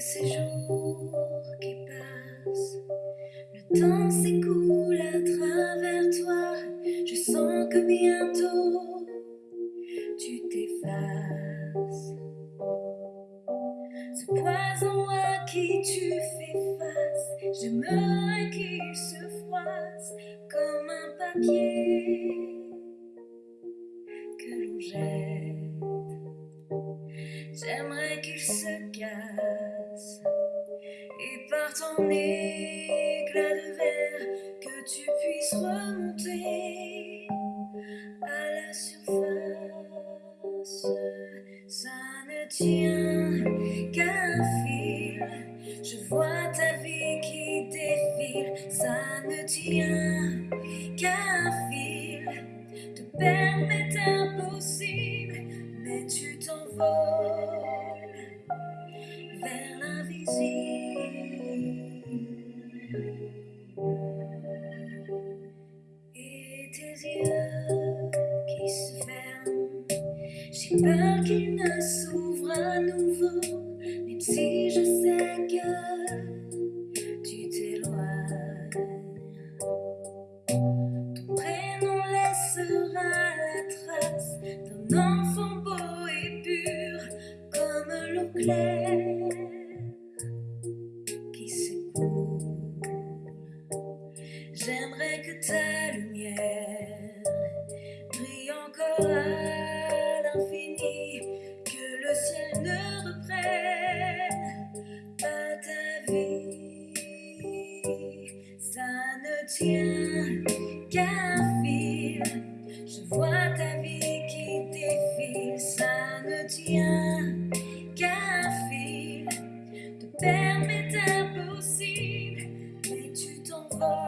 Ces jours qui passent, le temps s'écoule à travers toi. Je sens que bientôt tu t'effaces. Ce poison à qui tu fais face, j'aimerais qu'il se froisse comme un papier que l'on jette. J'aimerais qu'il se casse ton éclat de verre que tu puisses remonter à la surface. Ça ne tient qu'un fil. Je vois ta vie qui défile. Ça ne tient qu'un fil. Te permet impossible, mais tu t'envoles tes yeux qui se ferment, j'ai peur qu'ils ne s'ouvrent à nouveau, même si je sais que tu t'éloignes. Ton prénom laissera la trace d'un enfant beau et pur comme l'eau claire J'aimerais que ta lumière brille encore à l'infini, que le ciel ne reprenne pas ta vie. Ça ne tient qu'un fil. Je vois ta vie qui défile. Ça ne tient qu'un fil. Te permet impossible, mais tu t'envoles